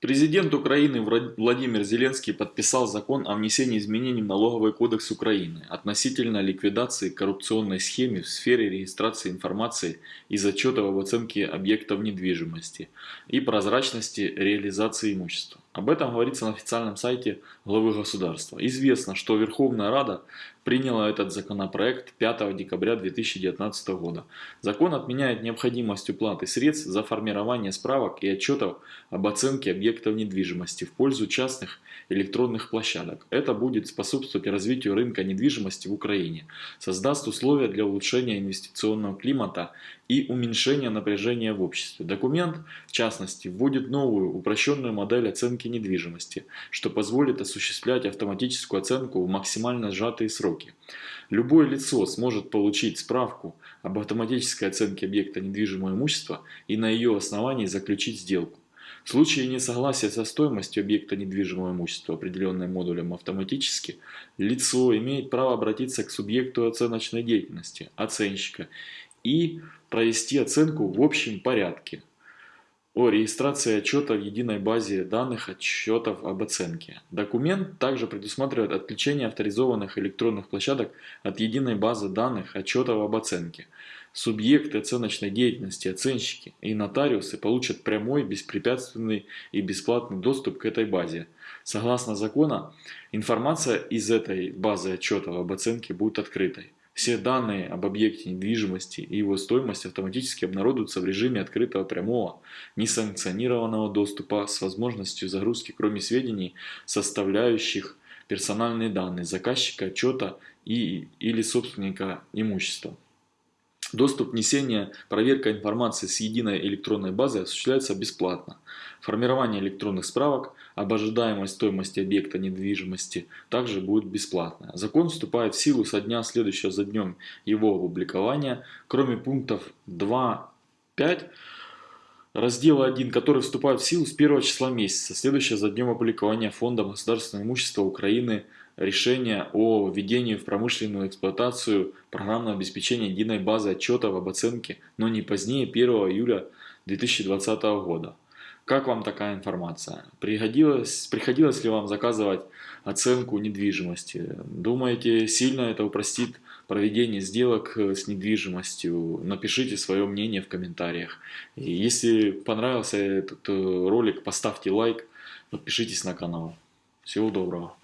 Президент Украины Владимир Зеленский подписал закон о внесении изменений в Налоговый кодекс Украины относительно ликвидации коррупционной схемы в сфере регистрации информации и зачетов об оценке объектов недвижимости и прозрачности реализации имущества. Об этом говорится на официальном сайте главы государства. Известно, что Верховная Рада приняла этот законопроект 5 декабря 2019 года. Закон отменяет необходимость уплаты средств за формирование справок и отчетов об оценке объектов недвижимости в пользу частных электронных площадок. Это будет способствовать развитию рынка недвижимости в Украине, создаст условия для улучшения инвестиционного климата и уменьшения напряжения в обществе. Документ, в частности, вводит новую упрощенную модель оценки недвижимости, что позволит осуществлять автоматическую оценку в максимально сжатые сроки. Любое лицо сможет получить справку об автоматической оценке объекта недвижимого имущества и на ее основании заключить сделку. В случае несогласия со стоимостью объекта недвижимого имущества, определенной модулем автоматически, лицо имеет право обратиться к субъекту оценочной деятельности, оценщика, и провести оценку в общем порядке о регистрации отчета в единой базе данных отчетов об оценке. Документ также предусматривает отключение авторизованных электронных площадок от единой базы данных отчетов об оценке. Субъекты оценочной деятельности, оценщики и нотариусы получат прямой, беспрепятственный и бесплатный доступ к этой базе. Согласно закону, информация из этой базы отчетов об оценке будет открытой. Все данные об объекте недвижимости и его стоимости автоматически обнародуются в режиме открытого прямого, несанкционированного доступа с возможностью загрузки кроме сведений, составляющих персональные данные заказчика отчета и, или собственника имущества. Доступ внесения, проверка информации с единой электронной базы осуществляется бесплатно. Формирование электронных справок об ожидаемой стоимости объекта недвижимости также будет бесплатно. Закон вступает в силу со дня следующего за днем его опубликования, кроме пунктов 2.5 раздела 1, который вступает в силу с 1 числа месяца, следующего за днем опубликования Фондом государственного имущества Украины решения о введении в промышленную эксплуатацию программного обеспечения единой базы отчетов об оценке, но не позднее 1 июля 2020 года. Как вам такая информация? Пригодилось, приходилось ли вам заказывать оценку недвижимости? Думаете, сильно это упростит проведение сделок с недвижимостью? Напишите свое мнение в комментариях. И если понравился этот э, ролик, поставьте лайк, подпишитесь на канал. Всего доброго.